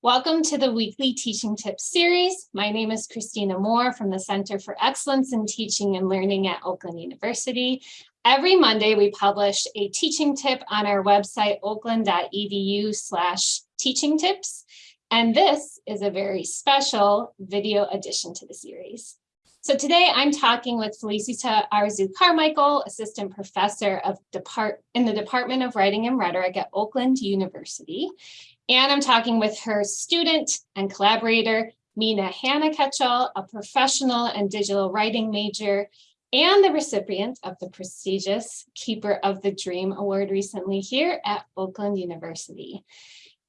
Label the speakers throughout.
Speaker 1: Welcome to the weekly Teaching Tips series. My name is Christina Moore from the Center for Excellence in Teaching and Learning at Oakland University. Every Monday, we publish a teaching tip on our website, oakland.edu slash teaching tips. And this is a very special video addition to the series. So today I'm talking with Felicita Arzu Carmichael, Assistant Professor of Depart in the Department of Writing and Rhetoric at Oakland University. And I'm talking with her student and collaborator, Mina Hannah Ketchell, a professional and digital writing major, and the recipient of the prestigious Keeper of the Dream Award recently here at Oakland University.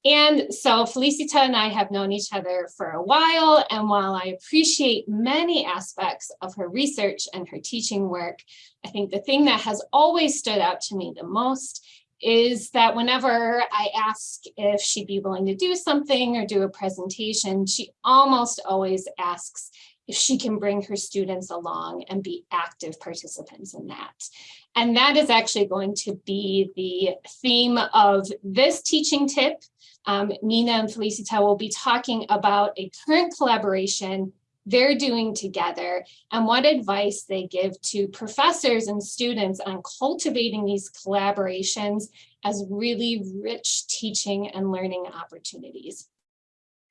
Speaker 1: And so Felicita and I have known each other for a while, and while I appreciate many aspects of her research and her teaching work, I think the thing that has always stood out to me the most is that whenever I ask if she'd be willing to do something or do a presentation, she almost always asks if she can bring her students along and be active participants in that. And that is actually going to be the theme of this teaching tip. Um, Nina and Felicita will be talking about a current collaboration they're doing together and what advice they give to professors and students on cultivating these collaborations as really rich teaching and learning opportunities.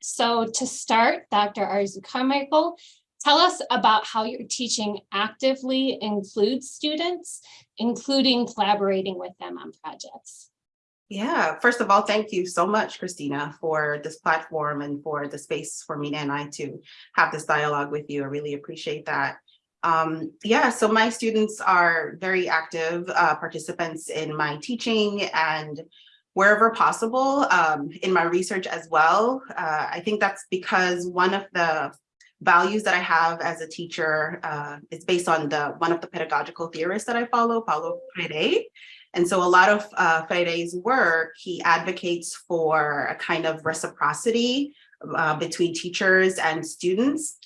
Speaker 1: So to start, Dr. Arzu Carmichael, tell us about how your teaching actively includes students, including collaborating with them on projects.
Speaker 2: Yeah, first of all, thank you so much, Christina, for this platform and for the space for Mina and I to have this dialogue with you. I really appreciate that. Um, yeah, so my students are very active uh, participants in my teaching and wherever possible um, in my research as well. Uh, I think that's because one of the values that I have as a teacher uh, is based on the one of the pedagogical theorists that I follow, Paulo Freire. And so a lot of uh, Freire's work, he advocates for a kind of reciprocity uh, between teachers and students.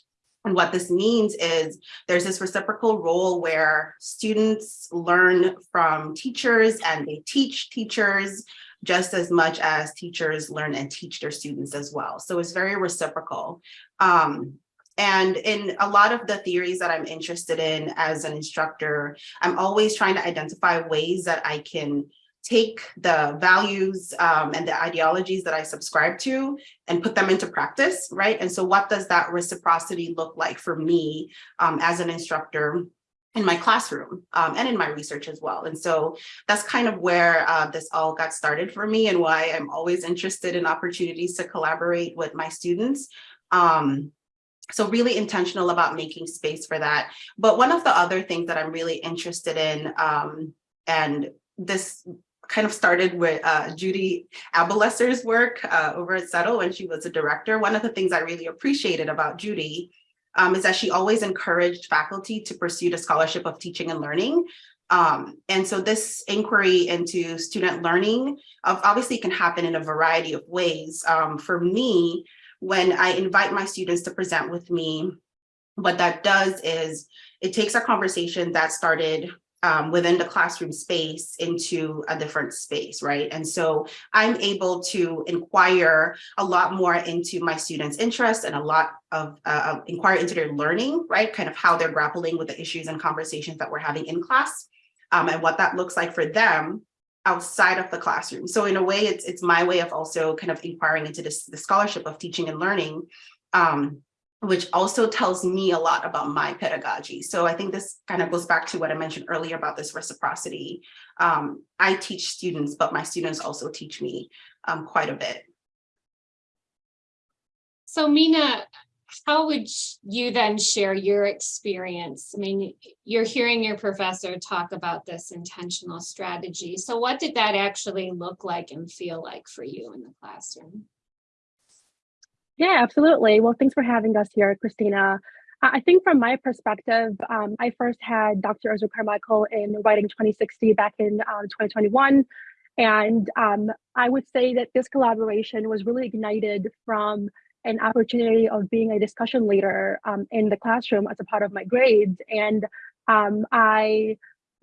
Speaker 2: And what this means is there's this reciprocal role where students learn from teachers and they teach teachers just as much as teachers learn and teach their students as well. So it's very reciprocal. Um, and in a lot of the theories that I'm interested in as an instructor, I'm always trying to identify ways that I can take the values um, and the ideologies that I subscribe to and put them into practice, right? And so what does that reciprocity look like for me um, as an instructor in my classroom um, and in my research as well. And so that's kind of where uh, this all got started for me and why I'm always interested in opportunities to collaborate with my students. Um, so really intentional about making space for that. But one of the other things that I'm really interested in, um, and this kind of started with uh, Judy Ableser's work uh, over at CETL when she was a director. One of the things I really appreciated about Judy um, is that she always encouraged faculty to pursue the scholarship of teaching and learning. Um, and so this inquiry into student learning obviously can happen in a variety of ways. Um, for me, when I invite my students to present with me, what that does is it takes a conversation that started um, within the classroom space into a different space, right? And so I'm able to inquire a lot more into my students' interests and a lot of uh, inquire into their learning, right? Kind of how they're grappling with the issues and conversations that we're having in class um, and what that looks like for them outside of the classroom. So in a way, it's it's my way of also kind of inquiring into this the scholarship of teaching and learning, um, which also tells me a lot about my pedagogy. So I think this kind of goes back to what I mentioned earlier about this reciprocity. Um, I teach students, but my students also teach me um, quite a bit.
Speaker 1: So Mina, how would you then share your experience? I mean, you're hearing your professor talk about this intentional strategy. So what did that actually look like and feel like for you in the classroom?
Speaker 3: Yeah, absolutely. Well, thanks for having us here, Christina. I think from my perspective, um, I first had Dr. Arzu Carmichael in Writing 2060 back in um, 2021. And um, I would say that this collaboration was really ignited from an opportunity of being a discussion leader um, in the classroom as a part of my grades. And um, I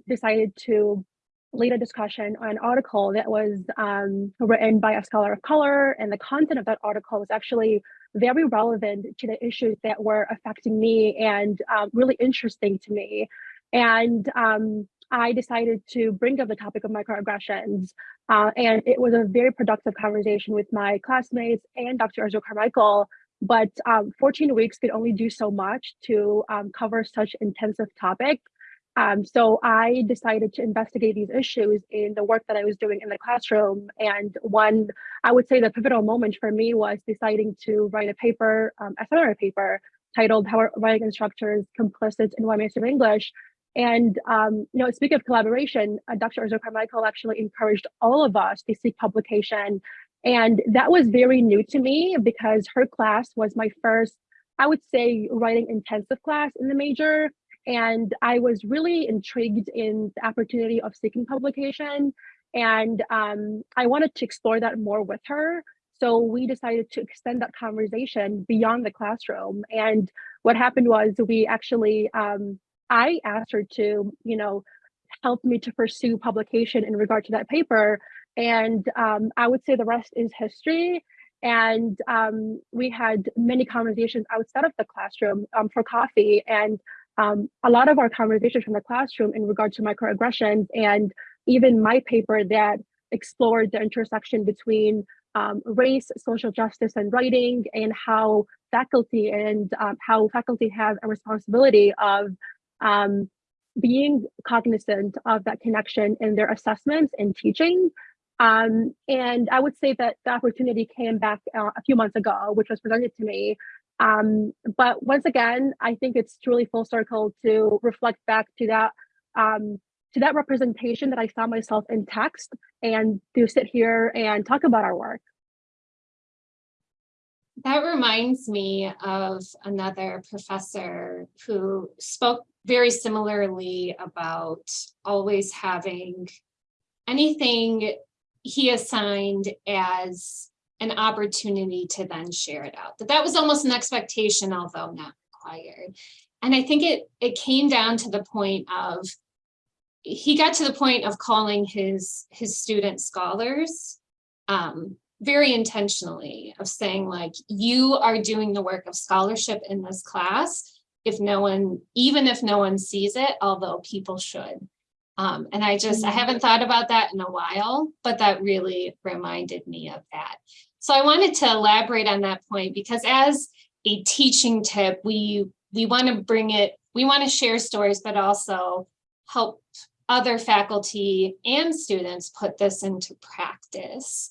Speaker 3: decided to lead a discussion on an article that was um, written by a scholar of color, and the content of that article was actually very relevant to the issues that were affecting me and um, really interesting to me. And um, I decided to bring up the topic of microaggressions. Uh, and it was a very productive conversation with my classmates and Dr. Arzu Carmichael. But um, 14 weeks could only do so much to um, cover such intensive topic. Um, so I decided to investigate these issues in the work that I was doing in the classroom. And one, I would say the pivotal moment for me was deciding to write a paper, um, a seminar paper titled How Are Writing Instructors Complicit in White Mainstream English? And, um, you know, speaking of collaboration, uh, Dr. Arzu Carmichael actually encouraged all of us to seek publication. And that was very new to me because her class was my first, I would say, writing intensive class in the major. And I was really intrigued in the opportunity of seeking publication. And um, I wanted to explore that more with her. So we decided to extend that conversation beyond the classroom. And what happened was we actually, um, I asked her to, you know, help me to pursue publication in regard to that paper. And um, I would say the rest is history. And um, we had many conversations outside of the classroom um, for coffee. And um, a lot of our conversations from the classroom in regard to microaggressions and even my paper that explored the intersection between um, race, social justice, and writing, and how faculty and um, how faculty have a responsibility of um, being cognizant of that connection in their assessments and teaching. Um, and I would say that the opportunity came back uh, a few months ago, which was presented to me. Um, but once again, I think it's truly full circle to reflect back to that um, to that representation that I saw myself in text and to sit here and talk about our work.
Speaker 1: That reminds me of another professor who spoke very similarly about always having anything he assigned as an opportunity to then share it out. That that was almost an expectation, although not required. And I think it it came down to the point of he got to the point of calling his his student scholars um, very intentionally of saying like you are doing the work of scholarship in this class if no one even if no one sees it although people should um, and I just I haven't thought about that in a while but that really reminded me of that so I wanted to elaborate on that point because as a teaching tip we we want to bring it we want to share stories but also help other faculty and students put this into practice.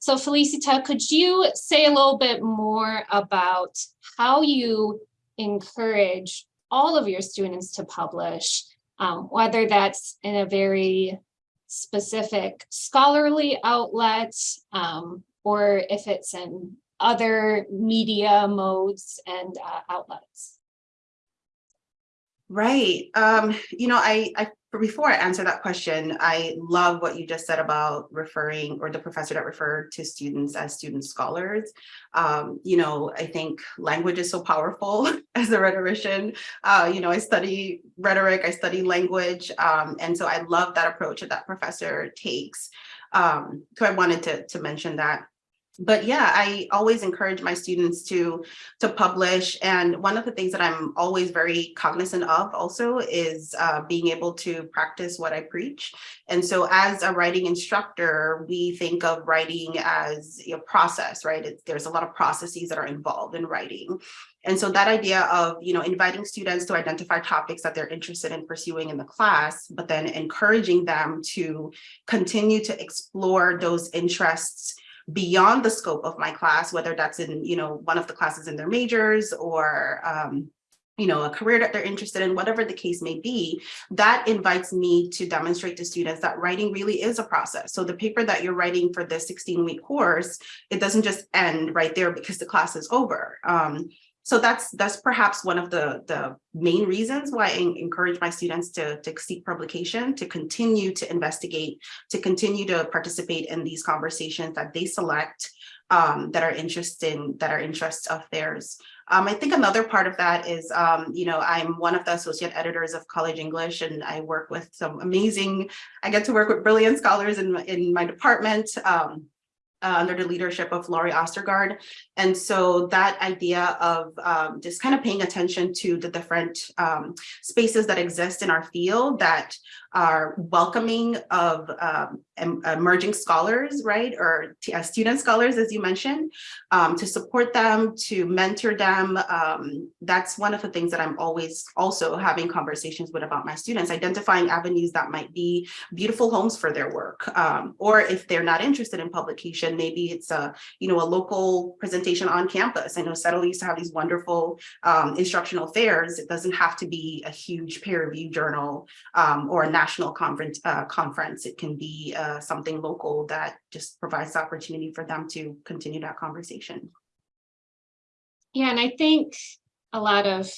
Speaker 1: So Felicita, could you say a little bit more about how you encourage all of your students to publish, um, whether that's in a very specific scholarly outlet, um, or if it's in other media modes and uh, outlets?
Speaker 2: Right. Um, you know, I, I before I answer that question, I love what you just said about referring or the professor that referred to students as student scholars. Um, you know, I think language is so powerful as a rhetorician. Uh, you know, I study rhetoric, I study language. Um, and so I love that approach that that professor takes. Um, so I wanted to, to mention that but yeah, I always encourage my students to to publish. And one of the things that I'm always very cognizant of also is uh, being able to practice what I preach. And so as a writing instructor, we think of writing as a process, right? It's, there's a lot of processes that are involved in writing. And so that idea of, you know, inviting students to identify topics that they're interested in pursuing in the class, but then encouraging them to continue to explore those interests beyond the scope of my class, whether that's in, you know, one of the classes in their majors or, um, you know, a career that they're interested in, whatever the case may be, that invites me to demonstrate to students that writing really is a process. So the paper that you're writing for the 16 week course, it doesn't just end right there because the class is over. Um, so that's that's perhaps one of the, the main reasons why I encourage my students to, to seek publication, to continue to investigate, to continue to participate in these conversations that they select um, that are interesting, that are interests of theirs. Um, I think another part of that is, um, you know, I'm one of the associate editors of College English and I work with some amazing, I get to work with brilliant scholars in, in my department. Um, uh, under the leadership of Lori Ostergaard. And so that idea of um, just kind of paying attention to the different um, spaces that exist in our field that are welcoming of um, emerging scholars, right? Or uh, student scholars, as you mentioned, um, to support them, to mentor them. Um, that's one of the things that I'm always also having conversations with about my students, identifying avenues that might be beautiful homes for their work. Um, or if they're not interested in publication, maybe it's a, you know, a local presentation on campus. I know CETL used to have these wonderful um, instructional fairs. It doesn't have to be a huge peer review journal um, or a national conference. Uh, conference. It can be uh, something local that just provides the opportunity for them to continue that conversation.
Speaker 1: Yeah, and I think a lot of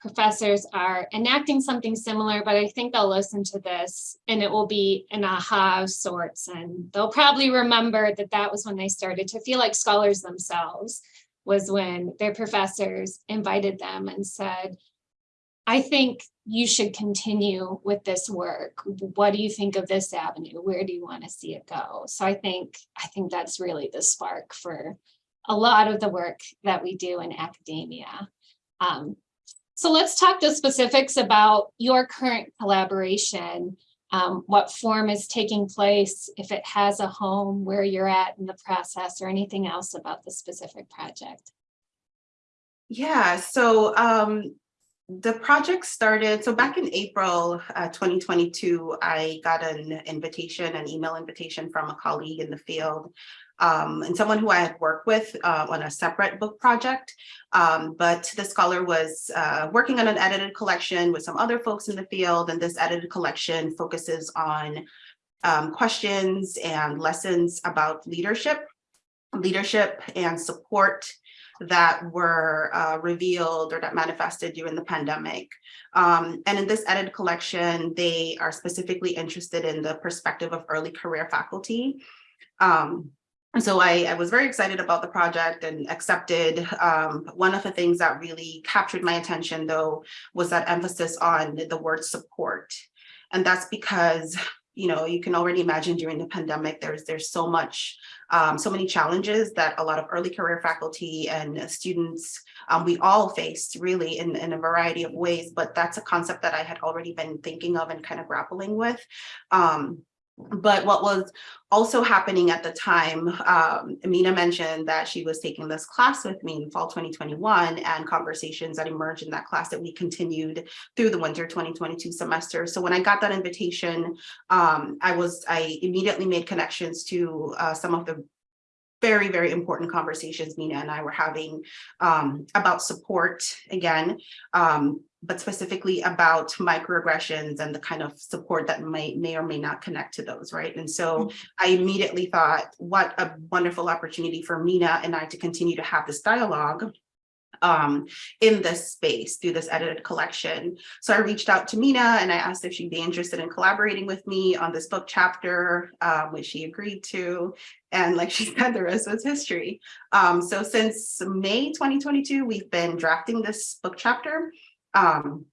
Speaker 1: professors are enacting something similar, but I think they'll listen to this and it will be an aha of sorts. And they'll probably remember that that was when they started to feel like scholars themselves was when their professors invited them and said, I think you should continue with this work. What do you think of this avenue? Where do you want to see it go? So I think, I think that's really the spark for a lot of the work that we do in academia. Um, so let's talk the specifics about your current collaboration, um, what form is taking place, if it has a home, where you're at in the process, or anything else about the specific project.
Speaker 2: Yeah, so um, the project started, so back in April uh, 2022, I got an invitation, an email invitation from a colleague in the field um, and someone who I had worked with uh, on a separate book project. Um, but the scholar was uh, working on an edited collection with some other folks in the field, and this edited collection focuses on um, questions and lessons about leadership, leadership and support that were uh, revealed or that manifested during the pandemic. Um, and in this edited collection, they are specifically interested in the perspective of early career faculty. Um, so I, I, was very excited about the project and accepted. Um, one of the things that really captured my attention, though, was that emphasis on the word support. And that's because, you know, you can already imagine during the pandemic, there's there's so much, um, so many challenges that a lot of early career faculty and students, um, we all faced really in, in a variety of ways, but that's a concept that I had already been thinking of and kind of grappling with. Um, but what was also happening at the time, um, mentioned that she was taking this class with me in fall 2021 and conversations that emerged in that class that we continued through the winter 2022 semester. So when I got that invitation, um, I was I immediately made connections to uh, some of the very, very important conversations Mina and I were having um, about support again, um, but specifically about microaggressions and the kind of support that may, may or may not connect to those, right? And so I immediately thought, what a wonderful opportunity for Mina and I to continue to have this dialogue um, in this space through this edited collection. So I reached out to Mina and I asked if she'd be interested in collaborating with me on this book chapter, uh, which she agreed to. And like she said, the rest was history. Um, so since May 2022, we've been drafting this book chapter. Um,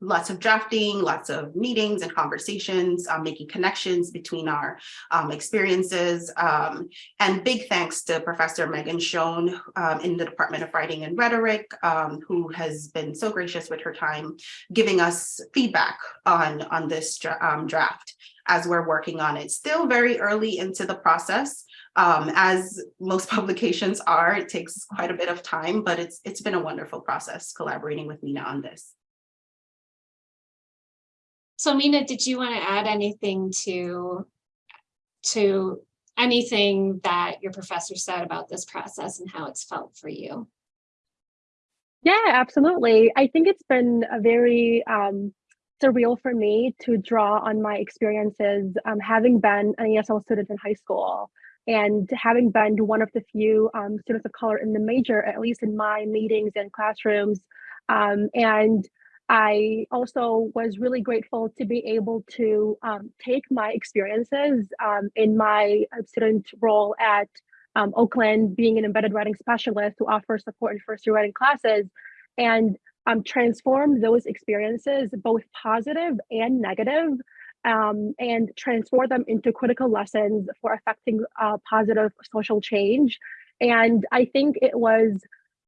Speaker 2: lots of drafting, lots of meetings and conversations, um, making connections between our um, experiences. Um, and big thanks to Professor Megan Schoen um, in the Department of Writing and Rhetoric, um, who has been so gracious with her time, giving us feedback on, on this um, draft as we're working on it. Still very early into the process. As most publications are, it takes quite a bit of time, but it's it's been a wonderful process collaborating with Mina on this.
Speaker 1: So Mina, did you want to add anything to, to anything that your professor said about this process and how it's felt for you?
Speaker 3: Yeah, absolutely. I think it's been a very um, surreal for me to draw on my experiences um, having been an ESL student in high school and having been one of the few um, students of color in the major, at least in my meetings and classrooms. Um, and I also was really grateful to be able to um, take my experiences um, in my student role at um, Oakland being an embedded writing specialist who offers support in first year writing classes and um, transform those experiences, both positive and negative, um, and transform them into critical lessons for affecting uh, positive social change. And I think it was,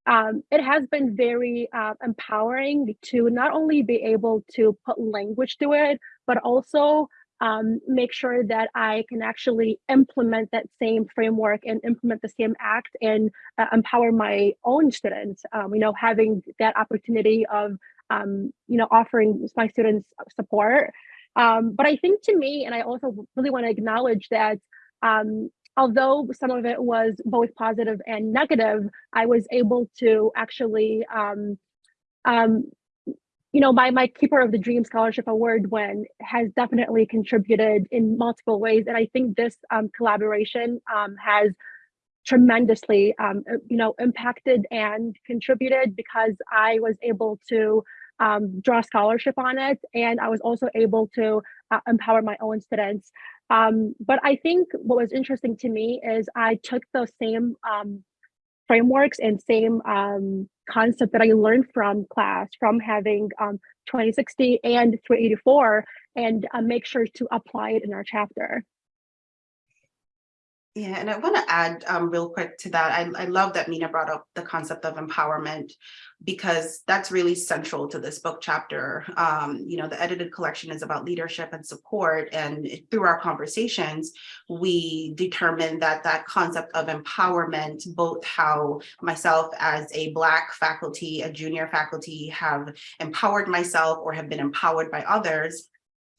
Speaker 3: um, it has been very uh, empowering to not only be able to put language to it, but also um, make sure that I can actually implement that same framework and implement the same act and uh, empower my own students. Um, you know, having that opportunity of, um, you know, offering my students support. Um, but I think to me, and I also really want to acknowledge that um, although some of it was both positive and negative, I was able to actually um, um, you know, my my Keeper of the Dream Scholarship Award win has definitely contributed in multiple ways, and I think this um, collaboration um, has tremendously, uh, you know, impacted and contributed because I was able to um, draw scholarship on it, and I was also able to uh, empower my own students. Um, but I think what was interesting to me is I took those same um, frameworks and same um, concept that I learned from class, from having um, 2060 and 384, and uh, make sure to apply it in our chapter.
Speaker 2: Yeah, and I want to add um, real quick to that. I, I love that Mina brought up the concept of empowerment because that's really central to this book chapter. Um, you know, the edited collection is about leadership and support. And through our conversations, we determined that that concept of empowerment, both how myself as a Black faculty, a junior faculty have empowered myself or have been empowered by others,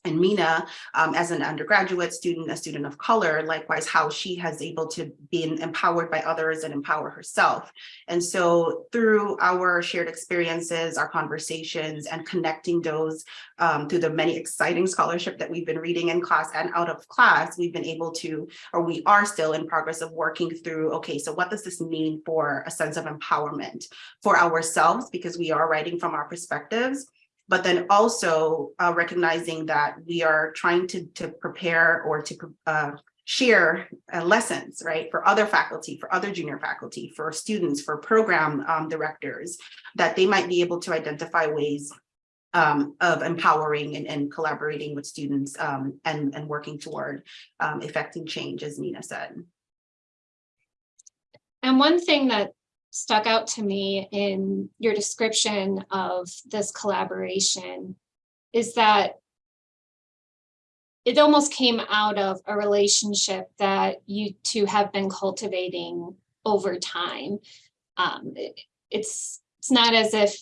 Speaker 2: and Mina, um, as an undergraduate student, a student of color, likewise, how she has able to be empowered by others and empower herself. And so through our shared experiences, our conversations, and connecting those um, through the many exciting scholarship that we've been reading in class and out of class, we've been able to, or we are still in progress of working through, okay, so what does this mean for a sense of empowerment for ourselves, because we are writing from our perspectives, but then also uh, recognizing that we are trying to, to prepare or to uh, share uh, lessons, right, for other faculty, for other junior faculty, for students, for program um, directors, that they might be able to identify ways um, of empowering and, and, collaborating with students um, and, and working toward um, effecting change, as Nina said.
Speaker 1: And one thing that stuck out to me in your description of this collaboration is that it almost came out of a relationship that you two have been cultivating over time. Um, it, it's it's not as if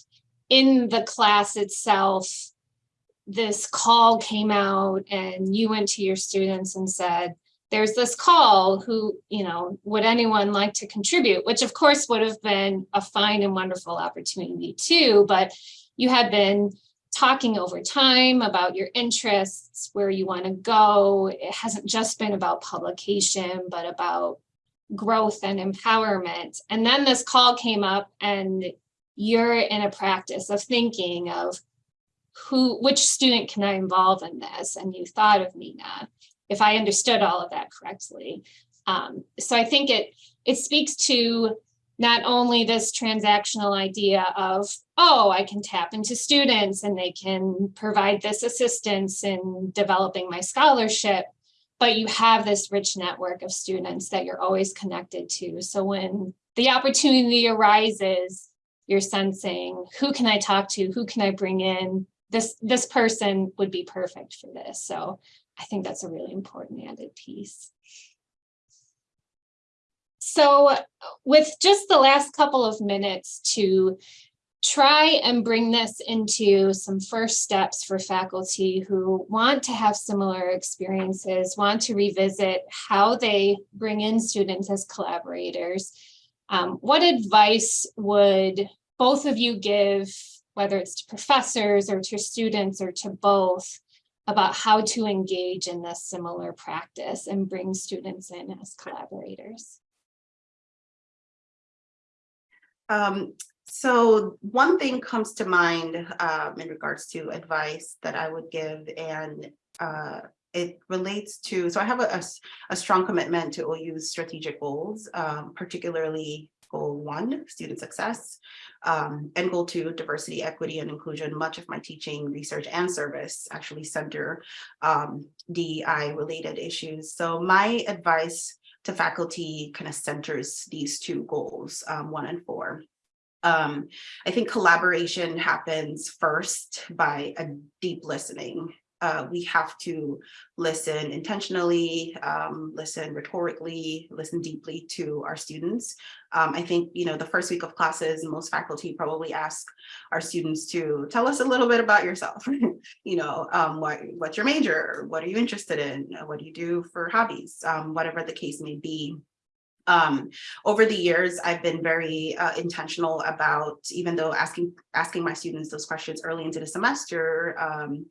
Speaker 1: in the class itself, this call came out and you went to your students and said, there's this call who, you know, would anyone like to contribute, which of course would have been a fine and wonderful opportunity too, but you had been talking over time about your interests, where you want to go. It hasn't just been about publication, but about growth and empowerment. And then this call came up and you're in a practice of thinking of who, which student can I involve in this? And you thought of Mina if I understood all of that correctly. Um, so I think it it speaks to not only this transactional idea of, oh, I can tap into students and they can provide this assistance in developing my scholarship, but you have this rich network of students that you're always connected to. So when the opportunity arises, you're sensing, who can I talk to? Who can I bring in? This, this person would be perfect for this. So I think that's a really important added piece. So with just the last couple of minutes to try and bring this into some first steps for faculty who want to have similar experiences, want to revisit how they bring in students as collaborators. Um, what advice would both of you give, whether it's to professors or to students or to both, about how to engage in this similar practice and bring students in as collaborators.
Speaker 2: Um, so one thing comes to mind um, in regards to advice that I would give and uh, it relates to, so I have a strong commitment to OU's strategic goals, um, particularly goal one, student success, um, and goal two, diversity, equity, and inclusion. Much of my teaching, research, and service actually center um, DEI related issues. So my advice to faculty kind of centers these two goals, um, one and four. Um, I think collaboration happens first by a deep listening. Uh, we have to listen intentionally, um, listen rhetorically, listen deeply to our students. Um, I think, you know, the first week of classes, most faculty probably ask our students to tell us a little bit about yourself. you know, um, what, what's your major? What are you interested in? What do you do for hobbies? Um, whatever the case may be. Um, over the years, I've been very uh, intentional about, even though asking asking my students those questions early into the semester, um,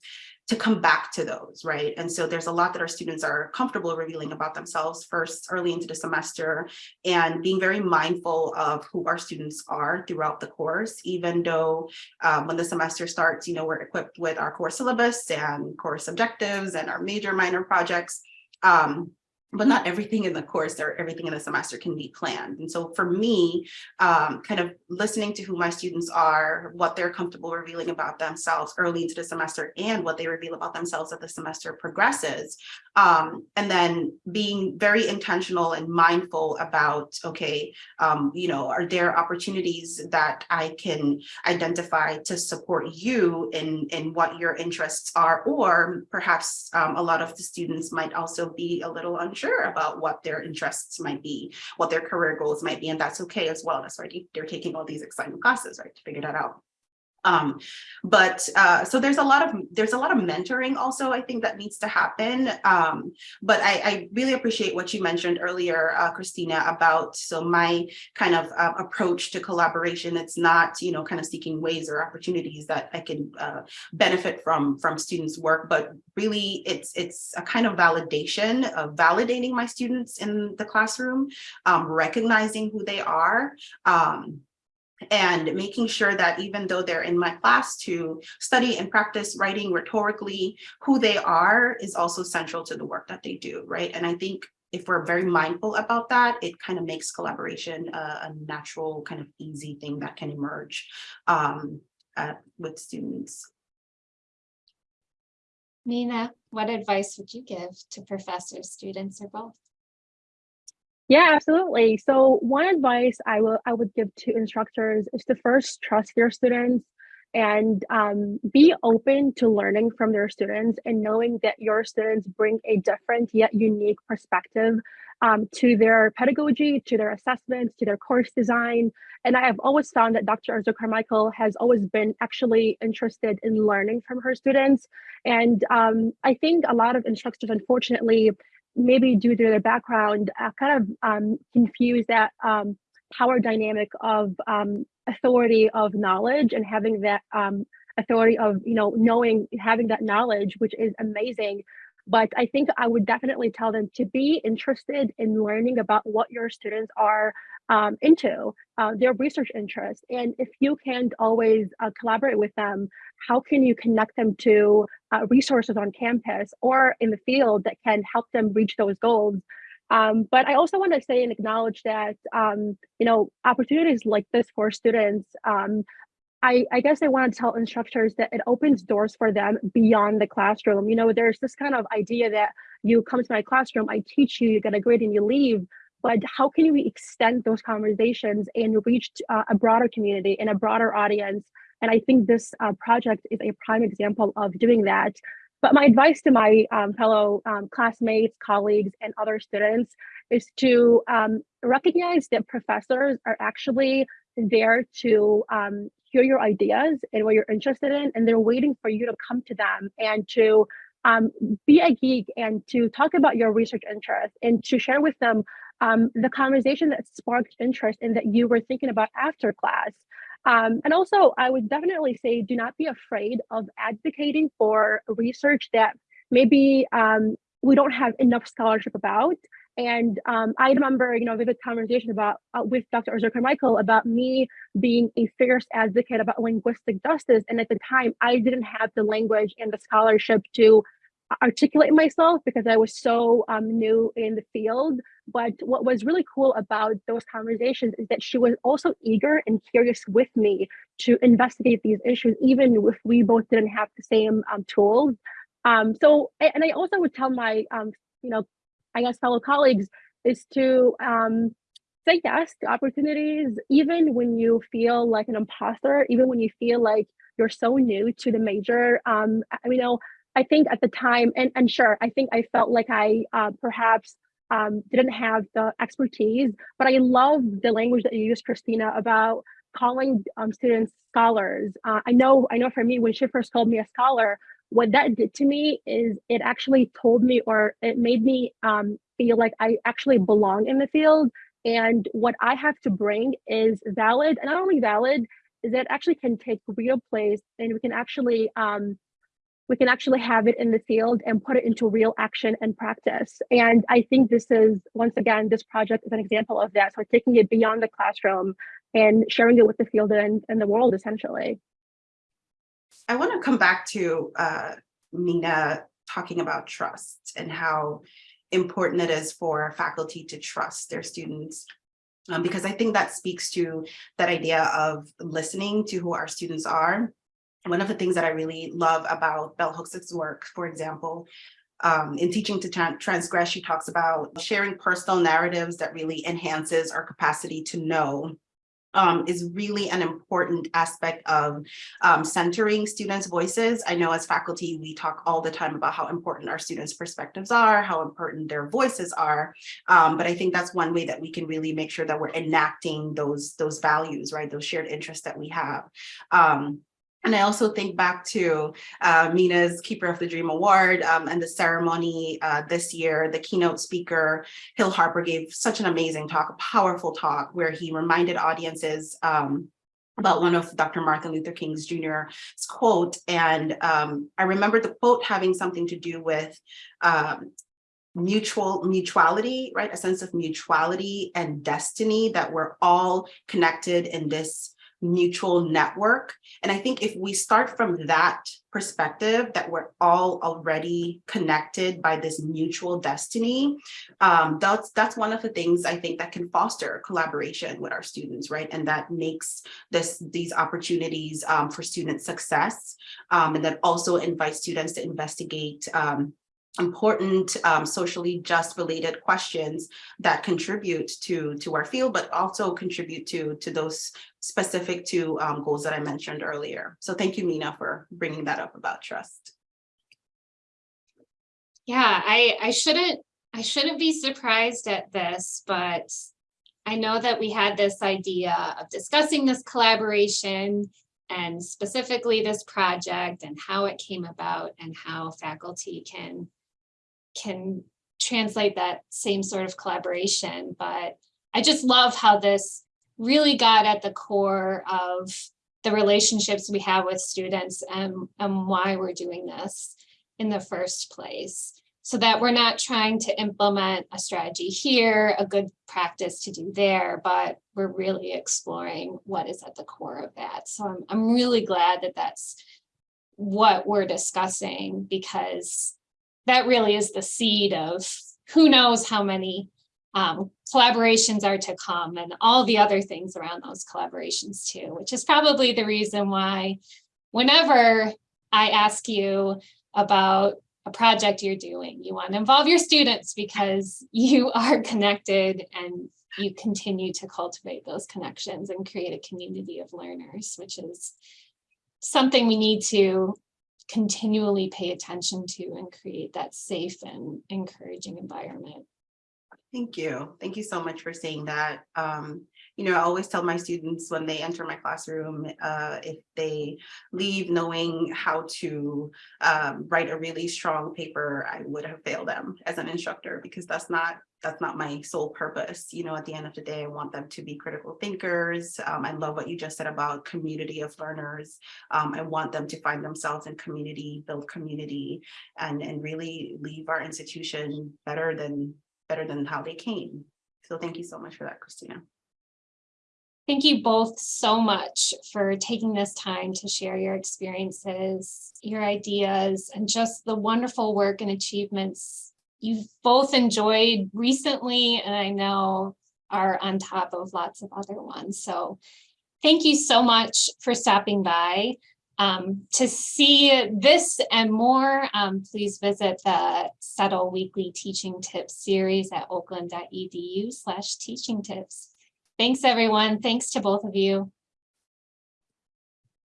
Speaker 2: to come back to those, right? And so there's a lot that our students are comfortable revealing about themselves first early into the semester and being very mindful of who our students are throughout the course, even though um, when the semester starts, you know, we're equipped with our core syllabus and course objectives and our major minor projects. Um, but not everything in the course or everything in the semester can be planned. And so for me, um, kind of listening to who my students are, what they're comfortable revealing about themselves early into the semester and what they reveal about themselves as the semester progresses. Um, and then being very intentional and mindful about, okay, um, you know, are there opportunities that I can identify to support you in, in what your interests are, or perhaps um, a lot of the students might also be a little unsure about what their interests might be, what their career goals might be, and that's okay as well. That's why they're taking all these exciting classes, right, to figure that out. Um, but uh, so there's a lot of there's a lot of mentoring also I think that needs to happen. Um, but I, I really appreciate what you mentioned earlier, uh, Christina, about so my kind of uh, approach to collaboration. It's not you know kind of seeking ways or opportunities that I can uh, benefit from from students' work, but really it's it's a kind of validation of validating my students in the classroom, um, recognizing who they are. Um, and making sure that even though they're in my class to study and practice writing rhetorically, who they are is also central to the work that they do, right? And I think if we're very mindful about that, it kind of makes collaboration a, a natural kind of easy thing that can emerge um, with students.
Speaker 1: Nina, what advice would you give to professors, students, or both?
Speaker 3: Yeah, absolutely. So one advice I will I would give to instructors is to first trust your students and um, be open to learning from their students and knowing that your students bring a different yet unique perspective um, to their pedagogy, to their assessments, to their course design. And I have always found that Dr. Arzu Carmichael has always been actually interested in learning from her students. And um, I think a lot of instructors, unfortunately, maybe due to their background, uh, kind of um, confuse that um, power dynamic of um, authority of knowledge and having that um, authority of, you know, knowing, having that knowledge, which is amazing. But I think I would definitely tell them to be interested in learning about what your students are um, into, uh, their research interests. And if you can't always uh, collaborate with them, how can you connect them to uh, resources on campus or in the field that can help them reach those goals? Um, but I also want to say and acknowledge that, um, you know, opportunities like this for students, um, I, I guess I want to tell instructors that it opens doors for them beyond the classroom. You know, there's this kind of idea that you come to my classroom, I teach you, you get a grade and you leave, but how can we extend those conversations and reach uh, a broader community and a broader audience? And I think this uh, project is a prime example of doing that. But my advice to my um, fellow um, classmates, colleagues, and other students is to um, recognize that professors are actually there to um, hear your ideas and what you're interested in, and they're waiting for you to come to them and to um, be a geek and to talk about your research interest and to share with them um, the conversation that sparked interest and that you were thinking about after class. Um, and also, I would definitely say do not be afraid of advocating for research that maybe um, we don't have enough scholarship about. And um, I remember, you know, vivid conversation about uh, with Dr. Arzu Carmichael about me being a fierce advocate about linguistic justice. And at the time, I didn't have the language and the scholarship to articulate myself because I was so um, new in the field. But what was really cool about those conversations is that she was also eager and curious with me to investigate these issues, even if we both didn't have the same um, tools. Um, so, and I also would tell my, um, you know, I guess fellow colleagues is to um, say yes to opportunities, even when you feel like an imposter, even when you feel like you're so new to the major. Um, I you know, I think at the time, and, and sure, I think I felt like I uh, perhaps um, didn't have the expertise, but I love the language that you used, Christina, about calling um, students scholars. Uh, I know, I know for me, when she first called me a scholar, what that did to me is it actually told me or it made me um, feel like I actually belong in the field. And what I have to bring is valid, and not only valid, is that actually can take real place and we can actually um, we can actually have it in the field and put it into real action and practice. And I think this is, once again, this project is an example of that. So taking it beyond the classroom and sharing it with the field and, and the world, essentially.
Speaker 2: I want to come back to uh, Mina talking about trust and how important it is for faculty to trust their students. Um, because I think that speaks to that idea of listening to who our students are. One of the things that I really love about Bell Hooks' work, for example, um, in Teaching to Tran- Transgress, she talks about sharing personal narratives that really enhances our capacity to know um, is really an important aspect of um, centering students' voices. I know as faculty, we talk all the time about how important our students' perspectives are, how important their voices are. Um, but I think that's one way that we can really make sure that we're enacting those, those values, right? Those shared interests that we have. Um, and I also think back to uh, Mina's Keeper of the Dream Award um, and the ceremony uh, this year, the keynote speaker, Hill Harper gave such an amazing talk, a powerful talk where he reminded audiences um, about one of Dr. Martin Luther King's Jr.'s quote. And um, I remember the quote having something to do with um, mutual mutuality, right? A sense of mutuality and destiny that we're all connected in this mutual network. And I think if we start from that perspective that we're all already connected by this mutual destiny, um, that's that's one of the things I think that can foster collaboration with our students, right? And that makes this these opportunities um, for student success, um, and that also invites students to investigate um, important um, socially just related questions that contribute to to our field, but also contribute to to those specific to um, goals that I mentioned earlier. So thank you, Mina, for bringing that up about trust.
Speaker 1: Yeah, I, I shouldn't, I shouldn't be surprised at this, but I know that we had this idea of discussing this collaboration and specifically this project and how it came about and how faculty can, can translate that same sort of collaboration. But I just love how this really got at the core of the relationships we have with students and, and why we're doing this in the first place so that we're not trying to implement a strategy here, a good practice to do there, but we're really exploring what is at the core of that. So I'm, I'm really glad that that's what we're discussing because that really is the seed of who knows how many um, collaborations are to come and all the other things around those collaborations too, which is probably the reason why whenever I ask you about a project you're doing, you want to involve your students because you are connected and you continue to cultivate those connections and create a community of learners, which is something we need to continually pay attention to and create that safe and encouraging environment.
Speaker 2: Thank you. Thank you so much for saying that. Um, you know, I always tell my students when they enter my classroom, uh, if they leave knowing how to um, write a really strong paper, I would have failed them as an instructor because that's not that's not my sole purpose. You know, at the end of the day, I want them to be critical thinkers. Um, I love what you just said about community of learners. Um, I want them to find themselves in community, build community, and, and really leave our institution better than better than how they came. So thank you so much for that, Christina.
Speaker 1: Thank you both so much for taking this time to share your experiences, your ideas, and just the wonderful work and achievements you've both enjoyed recently, and I know are on top of lots of other ones. So thank you so much for stopping by. Um, to see this and more, um, please visit the CETL Weekly Teaching Tips series at oakland.edu slash teaching tips. Thanks, everyone. Thanks to both of you.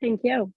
Speaker 3: Thank you.